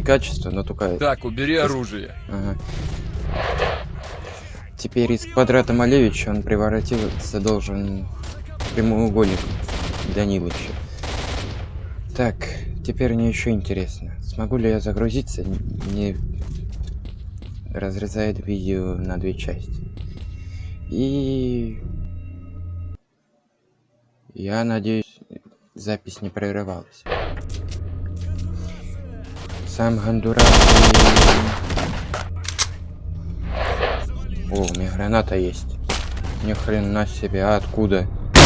качество, но только... Так, убери оружие. Ага. Теперь из квадрата Малевича он превратиться должен в прямоугольник Данилыча. Так, теперь мне еще интересно. Смогу ли я загрузиться, не разрезает видео на две части? И... Я надеюсь, запись не прерывалась. Сам Гондурас. О, у меня граната есть. Ни хрена себе, а откуда?